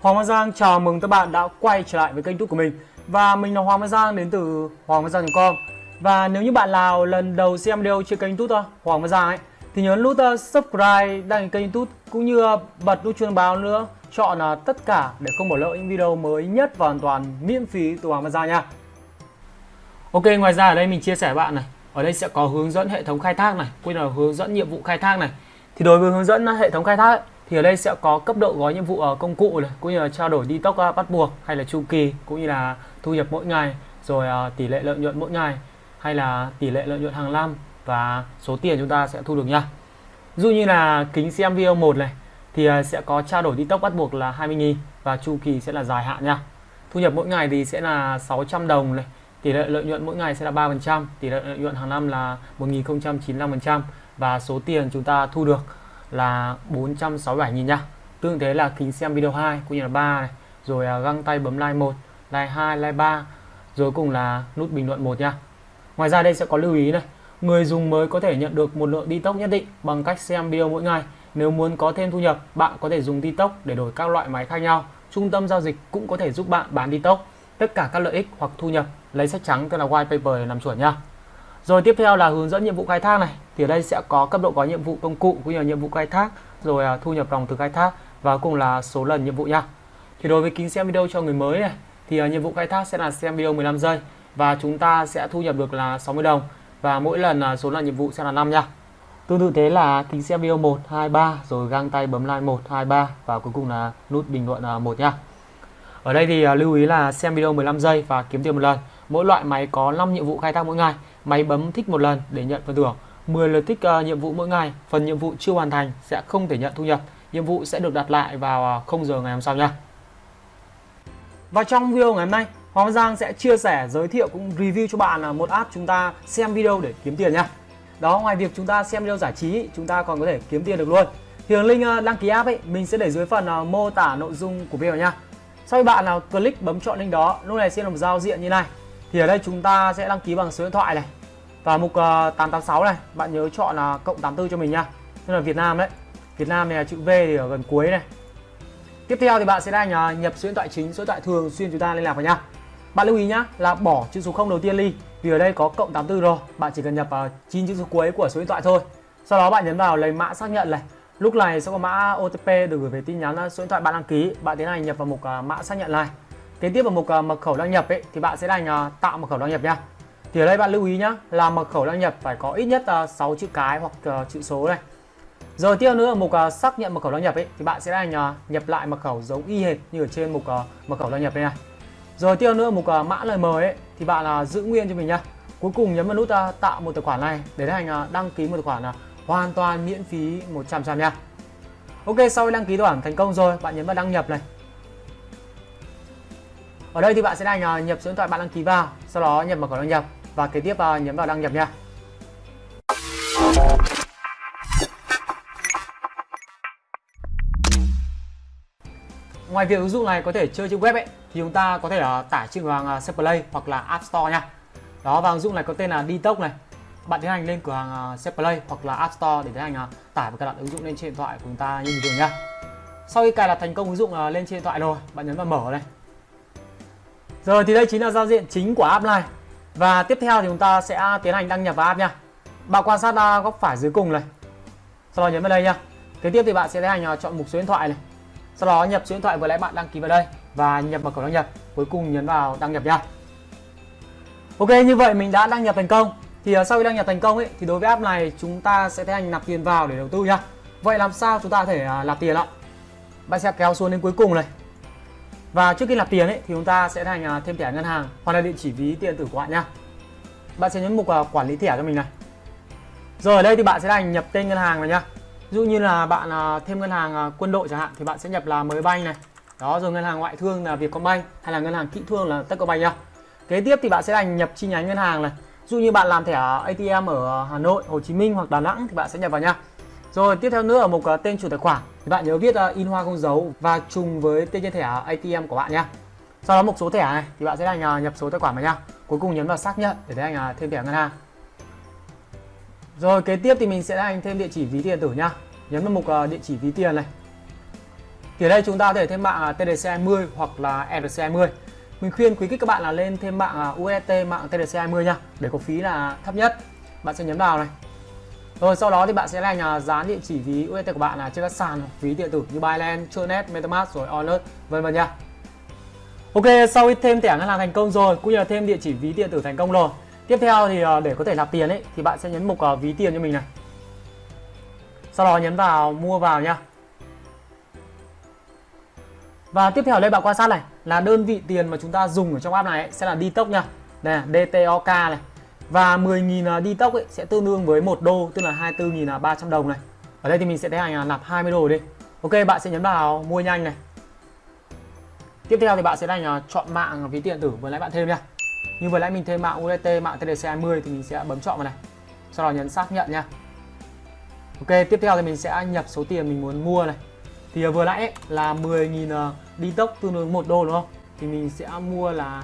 Hoàng Văn Giang chào mừng các bạn đã quay trở lại với kênh YouTube của mình. Và mình là Hoàng Văn Giang đến từ hoàng văn giang.com Và nếu như bạn nào lần đầu xem video trên kênh YouTube Hoàng Văn Giang ấy Thì nhớ nút uh, subscribe, đăng ký kênh YouTube cũng như uh, bật nút chuông báo nữa Chọn là tất cả để không bỏ lỡ những video mới nhất và hoàn toàn miễn phí từ Hoàng Văn Giang nha. Ok, ngoài ra ở đây mình chia sẻ bạn này Ở đây sẽ có hướng dẫn hệ thống khai thác này Cũng là hướng dẫn nhiệm vụ khai thác này. Thì đối với hướng dẫn hệ thống khai thác ấy, thì ở đây sẽ có cấp độ gói nhiệm vụ ở công cụ này, cũng như là trao đổi đi tốc ờ, bắt buộc, hay là chu kỳ, cũng như là thu nhập mỗi ngày, rồi ờ, tỷ lệ lợi nhuận mỗi ngày, hay là tỷ lệ lợi nhuận hàng năm và số tiền chúng ta sẽ thu được nha. Dụ như là kính xem video 1 này, thì sẽ có trao đổi đi tốc bắt buộc là 20.000 và chu kỳ sẽ là dài hạn nha. Thu nhập mỗi ngày thì sẽ là 600 đồng này, tỷ lệ lợi nhuận mỗi ngày sẽ là 3% tỷ lệ lợi nhuận hàng năm là 1095% và số tiền chúng ta thu được là 467.000 nha. Tương thế là kính xem video 2 cũng như là 3 này. Rồi à, găng tay bấm like 1 like 2 like 3 rồi cùng là nút bình luận một nha. Ngoài ra đây sẽ có lưu ý này. Người dùng mới có thể nhận được một lượng đi tốc nhất định bằng cách xem video mỗi ngày. Nếu muốn có thêm thu nhập bạn có thể dùng đi tốc để đổi các loại máy khác nhau. Trung tâm giao dịch cũng có thể giúp bạn bán đi tốc tất cả các lợi ích hoặc thu nhập lấy sách trắng tức là white paper để làm chuẩn nha rồi tiếp theo là hướng dẫn nhiệm vụ khai thác này. Thì ở đây sẽ có cấp độ có nhiệm vụ công cụ cũng như là nhiệm vụ khai thác, rồi à, thu nhập dòng từ khai thác và cùng là số lần nhiệm vụ nha. Thì đối với kính xem video cho người mới này thì à, nhiệm vụ khai thác sẽ là xem video 15 giây và chúng ta sẽ thu nhập được là 60 đồng và mỗi lần à, số lần nhiệm vụ sẽ là 5 nha. Tương tự thế là kính xem video 1, 2, 3 rồi găng tay bấm like 1, 2, 3 và cuối cùng là nút bình luận 1 nha. Ở đây thì lưu ý là xem video 15 giây và kiếm tiền một lần. Mỗi loại máy có 5 nhiệm vụ khai thác mỗi ngày Máy bấm thích một lần để nhận phần thưởng. 10 lượt thích uh, nhiệm vụ mỗi ngày. Phần nhiệm vụ chưa hoàn thành sẽ không thể nhận thu nhập. Nhiệm vụ sẽ được đặt lại vào ờ, 0 giờ ngày hôm sau nha. Và trong video ngày hôm nay Hoàng Giang sẽ chia sẻ, giới thiệu cũng review cho bạn là một app chúng ta xem video để kiếm tiền nha. Đó, ngoài việc chúng ta xem video giải trí chúng ta còn có thể kiếm tiền được luôn. Thì link ờ, đăng ký app ấy mình sẽ để dưới phần mô tả nội dung của video nha. Sau khi bạn nào click bấm chọn link đó, lúc này sẽ là một giao diện như này. Thì ở đây chúng ta sẽ đăng ký bằng số điện thoại này và mục ờ, uh, 886 này bạn nhớ chọn là cộng 84 cho mình nha. Tức là Việt Nam đấy. Việt Nam này là chữ V thì ở gần cuối này. Tiếp theo thì bạn sẽ đang ờ, nhập số điện thoại chính số điện thoại thường xuyên chúng ta liên lạc vào nha. Bạn lưu ý nhá là bỏ chữ số 0 đầu tiên đi vì ở đây có cộng 84 rồi. Bạn chỉ cần nhập ờ, uh, 9 chữ số cuối của số điện thoại thôi. Sau đó bạn nhấn vào lấy mã xác nhận này. Lúc này sẽ có mã OTP được gửi về tin nhắn số điện thoại bạn đăng ký. Bạn tiến hành nhập vào mục uh, mã xác nhận này. Kế tiếp vào mục uh, mật khẩu đăng nhập ấy thì bạn sẽ đang uh, tạo mật khẩu đăng nhập nha thì ở đây bạn lưu ý nhá là mật khẩu đăng nhập phải có ít nhất à, uh, 6 chữ cái hoặc uh, chữ số này rồi tiếp nữa ở mục uh, xác nhận mật khẩu đăng nhập ấy thì bạn sẽ đánh uh, nhập lại mật khẩu giống y hệt như ở trên mục uh, mật khẩu đăng nhập đây này. Rồi tiếp nữa mục uh, mã lời mời ấy thì bạn uh, giữ nguyên cho mình nhá. Cuối cùng nhấn vào nút uh, tạo một tài khoản này để hành uh, đăng ký một tài khoản uh, hoàn toàn miễn phí 100% nha. Ok sau khi đăng ký tài khoản thành công rồi bạn nhấn vào đăng nhập này. Ở đây thì bạn sẽ đánh uh, nhập số điện thoại bạn đăng ký vào, sau đó nhập mật khẩu đăng nhập và kế tiếp à, nhấn vào đăng nhập nha. Ngoài việc ứng dụng này có thể chơi trên web ấy thì chúng ta có thể uh, tải trên cửa hàng uh, Play hoặc là App Store nha. Đó và ứng dụng này có tên là Detox này. Bạn tiến hành lên cửa hàng uh, Play hoặc là App Store để tiến hành uh, tải và cài đặt ứng dụng lên trên điện thoại của chúng ta như bình thường nha. Sau khi cài đặt thành công ứng dụng uh, lên trên điện thoại rồi, bạn nhấn vào mở này rồi thì đây chính là giao diện chính của app này và tiếp theo thì chúng ta sẽ tiến hành đăng nhập vào app nha. Bạn quan sát à, góc phải dưới cùng này. Sau đó nhấn vào đây nha. Kế tiếp thì bạn sẽ tiến hành à, chọn mục số điện thoại này. Sau đó nhập số điện thoại vừa nãy bạn đăng ký vào đây Và nhập mật khẩu đăng nhập. Cuối cùng nhấn vào đăng nhập nha. Ok, như vậy mình đã đăng nhập thành công. Thì à, sau khi đăng nhập thành công ấy, thì đối với app này chúng ta sẽ tiến hành nạp tiền vào để đầu tư nha. Vậy làm sao chúng ta có thể nạp tiền ạ? Bạn sẽ kéo xuống đến cuối cùng này và trước khi nạp tiền ấy thì chúng ta sẽ thành à, thêm thẻ ngân hàng hoặc là địa chỉ ví tiền tử của bạn nha. Bạn sẽ nhấn mục à, quản lý thẻ cho mình này. Rồi ở đây thì bạn sẽ thành nhập tên ngân hàng này nhá. Ví dụ như là bạn à, thêm ngân hàng quân đội chẳng hạn thì bạn sẽ nhập là mới banh này. Đó rồi ngân hàng ngoại thương là Vietcombank hay là ngân hàng kỹ thương là Techcombank nhá. Kế tiếp thì bạn sẽ thành nhập chi nhánh ngân hàng này. Ví dụ như bạn làm thẻ ATM ở Hà Nội, Hồ Chí Minh hoặc Đà Nẵng thì bạn sẽ nhập vào nha rồi tiếp theo nữa ở mục à, tên chủ tài khoản. Thì bạn nhớ viết uh, in hoa không dấu và trùng với tên trên thẻ ATM của bạn nhé sau đó mục số thẻ này thì bạn sẽ hành uh, à, nhập số tài khoản vào nha cuối cùng nhấn vào xác nhận để tiến uh, thêm thẻ ngân hàng. Rồi kế tiếp thì mình sẽ anh thêm địa chỉ ví tiền tử nhá. Nhấn vào mục uh, địa chỉ ví tiền này. Thì ở đây chúng ta có thể thêm mạng TDC20 hoặc là ERC20 mình khuyên quý khách các bạn là lên thêm mạng UST mạng TDC20 nha để có phí là thấp nhất. Bạn sẽ nhấn vào này rồi sau đó thì bạn sẽ là dán địa chỉ ví UST của bạn là trên các sàn ví điện tử như Binance, Tronet, MetaMask rồi Wallet vân vân nha Ok sau khi thêm thẻ ngân hàng thành công rồi cũng như là thêm địa chỉ ví điện tử thành công rồi tiếp theo thì ờ, để có thể nạp tiền ấy thì bạn sẽ nhấn mục ờ, ví tiền cho mình này sau đó nhấn vào mua vào nha và tiếp theo đây bạn quan sát này là đơn vị tiền mà chúng ta dùng ở trong app này sẽ là Detox nha. Đây DTOK này. Và 10.000 à, Detox ấy sẽ tương đương với 1 đô tức là 24.300 à, đồng này. Ở đây thì mình sẽ tiến hành à, nạp 20 đô đi. Ok bạn sẽ nhấn vào mua nhanh này. Tiếp theo thì bạn sẽ đánh chọn mạng ví tiền tử vừa nãy bạn thêm nha. Như vừa nãy mình thêm mạng USDT, mạng TDC20 thì mình sẽ bấm chọn vào này. Sau đó nhấn xác nhận nha. Ok, tiếp theo thì mình sẽ nhập số tiền mình muốn mua này thì vừa nãy ấy, là 10.000 đi tốc tương đương 1 đô đúng không thì mình sẽ mua là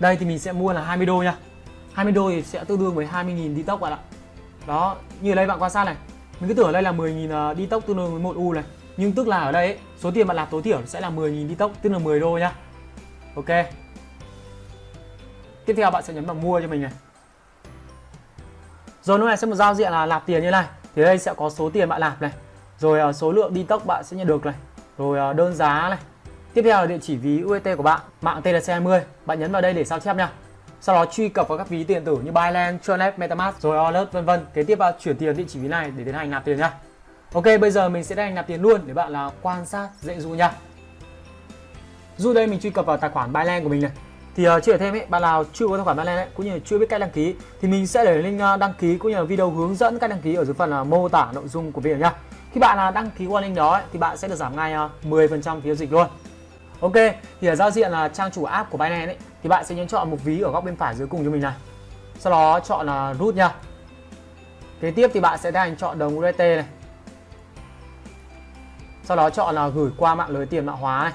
đây thì mình sẽ mua là 20 đô nha. 20 đô thì sẽ tương đương với 20.000 đi tốc bạn ạ. Đó như ở đây bạn quan sát này mình cứ tưởng ở đây là 10.000 đi tốc tương đương với 1 u này. Nhưng tức là ở đây ấy, số tiền bạn nạp tối thiểu sẽ là 10.000 đi tốc tức là 10 đô nhá ok. Tiếp theo bạn sẽ nhấn vào mua cho mình này. Rồi lúc này sẽ một giao diện là nạp tiền như này. Thì đây sẽ có số tiền bạn nạp này. Rồi à, số lượng đi tốc bạn sẽ nhận được này. Rồi à, đơn giá này tiếp theo là địa chỉ ví UET của bạn mạng TLC20 bạn nhấn vào đây để sao chép nha. Sau đó truy cập vào các ví tiền tử như Binance, Tronet, MetaMask rồi Alert vân vân. Kế tiếp vào chuyển tiền địa chỉ ví này để tiến hành nạp tiền nha. Ok bây giờ mình sẽ tiến hành nạp tiền luôn để bạn là quan sát dễ dụ nha. Dù đây mình truy cập vào tài khoản Binance của mình này. Thì ờ, uh, chia thêm ấy bạn nào chưa có tài khoản Binance ấy, cũng như là chưa biết cách đăng ký thì mình sẽ để link ờ, đăng ký cũng như là video hướng dẫn cách đăng ký ở dưới phần uh, mô tả nội dung của video nha. Khi bạn là đăng ký qua link đó ấy, thì bạn sẽ được giảm ngay 10% phí dịch luôn. Ok thì ở giao diện là trang chủ app của Binance ấy, thì bạn sẽ nhấn chọn mục ví ở góc bên phải dưới cùng cho mình này. Sau đó chọn là root nha. Kế tiếp thì bạn sẽ đang chọn đồng USDT này. Sau đó chọn là gửi qua mạng lưới tiền mã hóa này.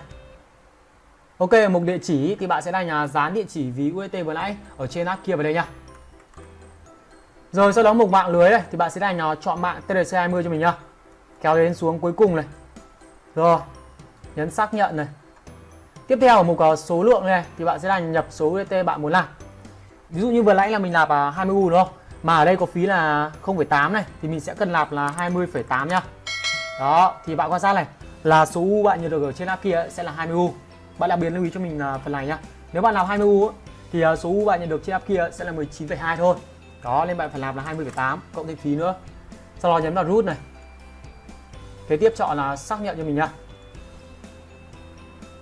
Ok, mục địa chỉ thì bạn sẽ đang à, dán địa chỉ ví USDT vừa nãy ở trên app kia vào đây nha. Rồi sau đó mục mạng lưới này thì bạn sẽ đang à, chọn mạng TRC20 cho mình nhá kéo đến xuống cuối cùng này. Rồi nhấn xác nhận này tiếp theo ở mục số lượng này thì bạn sẽ là nhập số UDT bạn muốn làm. Ví dụ như vừa nãy là mình nạp à, 20U đúng không? Mà ở đây có phí là 0,8 này thì mình sẽ cần nạp là 20,8 nhá đó thì bạn quan sát này là số U bạn nhận được ở trên app kia sẽ là 20U bạn đặc biệt lưu ý cho mình à, phần này nhá. Nếu bạn làm 20U thì à, số U bạn nhận được trên app kia sẽ là 19,2 thôi. Đó nên bạn phải làm là 20,8 cộng thêm phí nữa. Sau đó nhấn vào root này. Kế tiếp chọn là xác nhận cho mình nhá.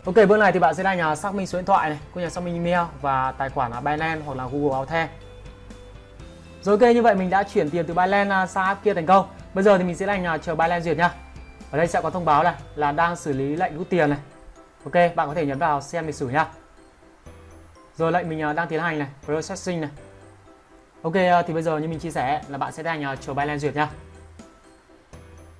Ok bước này thì bạn sẽ đăng xác minh số điện thoại này cũng như xác minh email và tài khoản là Binance hoặc là Google Authent rồi ok như vậy mình đã chuyển tiền từ Binance à, sang app kia thành công. Bây giờ thì mình sẽ đành chờ Binance duyệt nhá. Ở đây sẽ có thông báo này là đang xử lý lệnh rút tiền này. Ok bạn có thể nhấn vào xem lịch sử nhá. Rồi lệnh mình à, đang tiến hành này processing này. Ok à, thì bây giờ như mình chia sẻ là bạn sẽ đành chờ Binance duyệt nhá.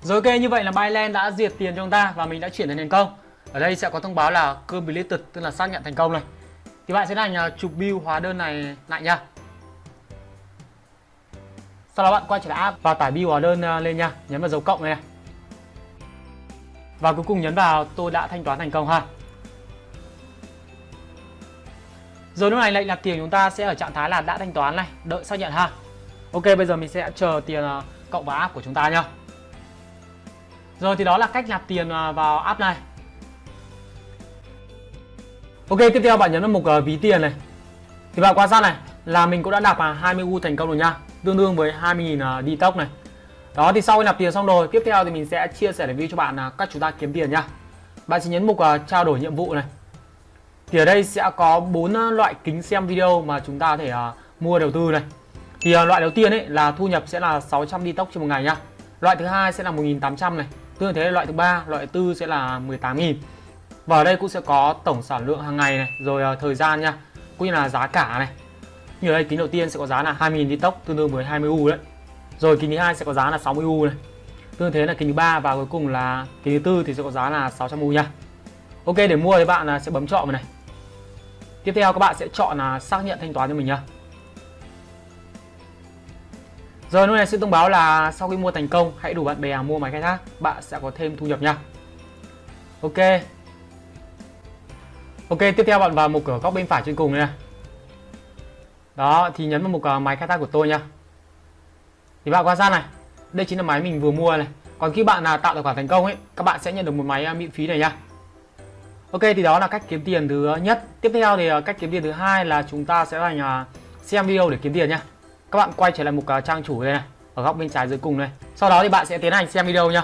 Rồi ok, như vậy là Binance đã duyệt tiền cho chúng ta và mình đã chuyển tiền thành công. Ở đây sẽ có thông báo là completed tức là xác nhận thành công này. Thì bạn sẽ là chụp bill hóa đơn này lại nha. Sau đó bạn quay trở lại app và tải bill hóa đơn à, lên nha, nhấn vào dấu cộng này. Và cuối cùng nhấn vào tôi đã thanh toán thành công ha. Rồi lúc này lệnh nạp tiền chúng ta sẽ ở trạng thái là đã thanh toán này, đợi xác nhận ha. Ok, bây giờ mình sẽ chờ tiền à, cộng vào app của chúng ta nhá. Rồi thì đó là cách nạp tiền à, vào app này Ok tiếp theo bạn nhấn vào mục uh, ví tiền này. Thì bạn quan sát này là mình cũng đã nạp à, uh, 20 U thành công rồi nha. Tương đương với 20.000 uh, à, detox này. Đó thì sau khi nạp tiền xong rồi Tiếp theo thì mình sẽ chia sẻ review cho bạn à, uh, cách chúng ta kiếm tiền nha. Bạn sẽ nhấn mục uh, trao đổi nhiệm vụ này. Thì ở đây sẽ có bốn uh, loại kính xem video mà chúng ta có thể uh, mua đầu tư này. Thì uh, loại đầu tiên ấy là thu nhập sẽ là 600 detox trên một ngày nha. Loại thứ hai sẽ là 1.800 này. Tương thế loại thứ ba, loại thứ tư sẽ là 18.000. Và ở đây cũng sẽ có tổng sản lượng hàng ngày này, rồi à, thời gian nha, cũng như là giá cả này. Như ở đây kính đầu tiên sẽ có giá là 20.000 tốc tương đương với 20 U đấy. Rồi kính thứ hai sẽ có giá là 60 U này. Tương thế là kính thứ ba và cuối cùng là kính thứ tư thì sẽ có giá là 600 U nha. Ok để mua thì bạn là sẽ bấm chọn vào này. Tiếp theo các bạn sẽ chọn là xác nhận thanh toán cho mình nhá. Rồi lúc này sẽ thông báo là sau khi mua thành công hãy đủ bạn bè mua máy khai thác, bạn sẽ có thêm thu nhập nha. Ok. Ok, tiếp theo bạn vào mục ở góc bên phải trên cùng này. Đó, thì nhấn vào mục uh, à, máy khai thác của tôi nha. Thì bạn quan sát này, đây chính là máy mình vừa mua này. Còn khi bạn là tạo tài khoản thành công ấy, các bạn sẽ nhận được một máy uh, miễn phí này nha. Ok, thì đó là cách kiếm tiền thứ nhất. Tiếp theo thì uh, cách kiếm tiền thứ hai là chúng ta sẽ thành xem video để kiếm tiền nha các bạn quay trở lại mục uh, trang chủ đây này ở góc bên trái dưới cùng này sau đó thì bạn sẽ tiến hành xem video nha.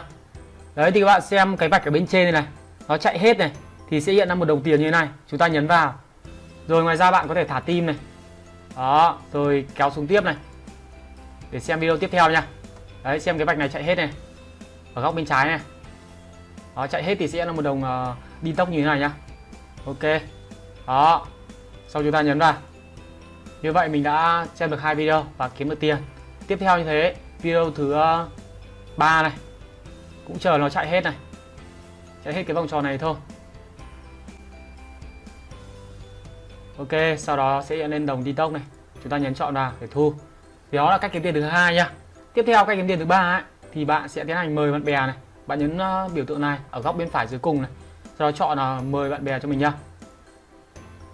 đấy thì các bạn xem cái vạch ở bên trên này này nó chạy hết này thì sẽ hiện ra một đồng tiền như thế này. Chúng ta nhấn vào. Rồi ngoài ra bạn có thể thả tim này. Đó rồi kéo xuống tiếp này. Để xem video tiếp theo nha. Đấy xem cái vạch này chạy hết này. Ở góc bên trái này. Đó chạy hết thì sẽ là một đồng ờ, uh, đi tốc như thế này nhá. Ok. Đó. Sau chúng ta nhấn vào. Như vậy mình đã xem được hai video và kiếm được tiền. Tiếp theo như thế video thứ ờ, ba này. Cũng chờ nó chạy hết này. Chạy hết cái vòng tròn này thôi. Ok sau đó sẽ lên đồng detox này chúng ta nhấn chọn vào để thu thì đó là cách kiếm tiền thứ hai nha. tiếp theo cách kiếm tiền thứ ba ấy, thì bạn sẽ tiến hành mời bạn bè này bạn nhấn ờ, biểu tượng này ở góc bên phải dưới cùng này sau đó chọn là mời bạn bè cho mình nhá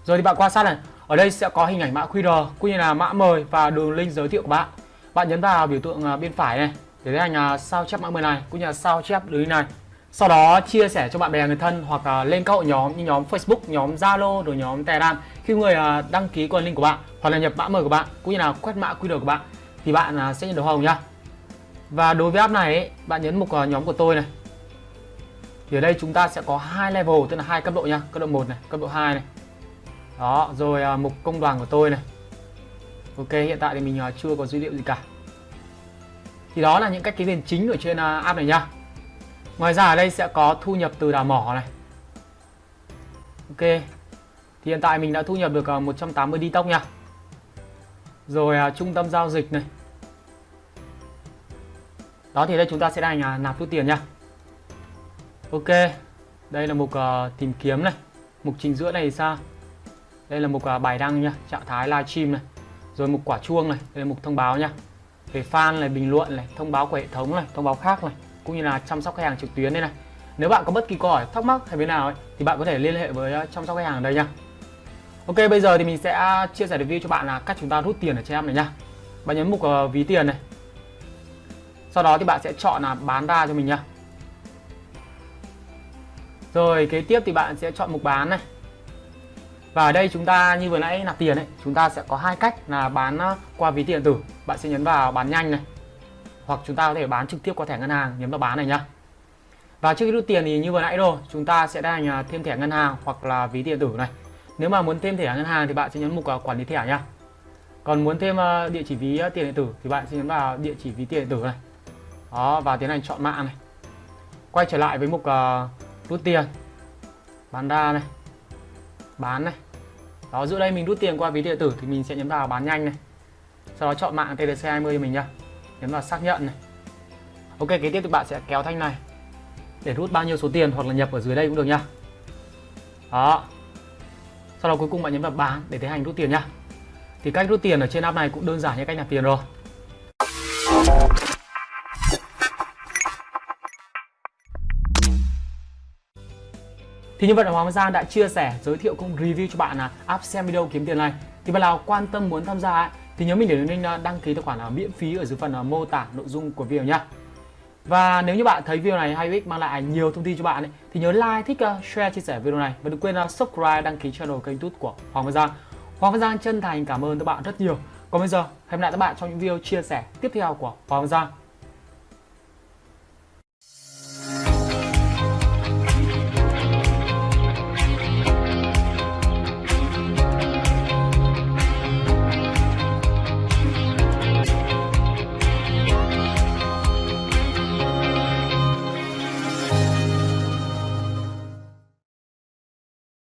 rồi thì bạn quan sát này ở đây sẽ có hình ảnh mã QR cũng như là mã mời và đường link giới thiệu của bạn. Bạn nhấn vào biểu tượng ờ, bên phải này để tiến hành sao chép mã mời này cũng như là sao chép đường link này. Sau đó chia sẻ cho bạn bè người thân hoặc là lên các hội nhóm như nhóm Facebook, nhóm Zalo rồi nhóm Telegram. Khi người à, đăng ký qua link của bạn hoặc là nhập mã mời của bạn cũng như là quét mã QR của bạn thì bạn à, sẽ nhận được hồng nhá. Và đối với app này ấy, bạn nhấn mục à, nhóm của tôi này. Thì ở đây chúng ta sẽ có hai level tức là hai cấp độ nha, cấp độ 1 này, cấp độ 2 này đó rồi à, mục công đoàn của tôi này ok hiện tại thì mình à, chưa có dữ liệu gì cả thì đó là những cách kiếm tiền chính ở trên à, app này nhá ngoài ra ở đây sẽ có thu nhập từ đào mỏ này. Ok. Thì hiện tại mình đã thu nhập được 180 đi tóc nha. Rồi à, trung tâm giao dịch này. Đó thì đây chúng ta sẽ đang à, nạp rút tiền nha. Ok. Đây là mục à, tìm kiếm này. Mục trình giữa này thì sao? Đây là mục à, bài đăng nha. Trạng thái livestream này. Rồi mục quả chuông này. Đây là mục thông báo nha. Về fan này bình luận này. Thông báo của hệ thống này. Thông báo khác này cũng như là chăm sóc khách hàng trực tuyến đây này. Nếu bạn có bất kỳ câu hỏi thắc mắc hay bên nào ấy, thì bạn có thể liên hệ với ờ, chăm sóc khách hàng ở đây nha. Ok bây giờ thì mình sẽ ờ, chia sẻ review cho bạn là cách chúng ta rút tiền ở trên app này nha. Bạn nhấn mục uh, ví tiền này. Sau đó thì bạn sẽ chọn là bán ra cho mình nha. Rồi kế tiếp thì bạn sẽ chọn mục bán này. Và ở đây chúng ta như vừa nãy nạp tiền ấy, chúng ta sẽ có hai cách là bán qua ví tiền tử. Bạn sẽ nhấn vào bán nhanh này. Hoặc chúng ta có thể bán trực tiếp qua thẻ ngân hàng, nhấn vào bán này nhá. Và trước khi rút tiền thì như vừa nãy rồi, chúng ta sẽ đang à, thêm thẻ ngân hàng hoặc là ví tiền tử này. Nếu mà muốn thêm thẻ ngân hàng thì bạn sẽ nhấn mục à, quản lý thẻ nhá. Còn muốn thêm à, địa chỉ ví tiền điện tử thì bạn sẽ nhấn vào địa chỉ ví tiền điện tử này. Đó và tiến hành chọn mạng này. Quay trở lại với mục uh, rút tiền. Bán ra này bán này đó giữa đây mình rút tiền qua ví điện tử thì mình sẽ nhấn vào bán nhanh này sau đó chọn mạng TDC20 cho mình nhá nhấn vào xác nhận này. Ok kế tiếp thì bạn sẽ kéo thanh này. Để rút bao nhiêu số tiền hoặc là nhập ở dưới đây cũng được nhá đó. Sau đó cuối cùng bạn nhấn vào bán để tiến hành rút tiền nhá thì cách rút tiền ở trên app này cũng đơn giản như cách nạp tiền rồi. Thì như vậy là Hoàng Giang đã chia sẻ, giới thiệu cũng review cho bạn là app xem video kiếm tiền này. Thì bạn nào quan tâm muốn tham gia ấy, thì nhớ mình để link ờ, đăng ký tài khoản là miễn phí ở dưới phần ờ, mô tả nội dung của video nhá. Và nếu như bạn thấy video này hay ích mang lại nhiều thông tin cho bạn ấy, thì nhớ like, thích, share, chia sẻ video này và đừng quên subscribe, đăng ký channel kênh YouTube của Hoàng Văn Giang. Hoàng Văn Giang chân thành cảm ơn các bạn rất nhiều. Còn bây giờ, hẹn gặp lại các bạn trong những video chia sẻ tiếp theo của Hoàng Văn Giang.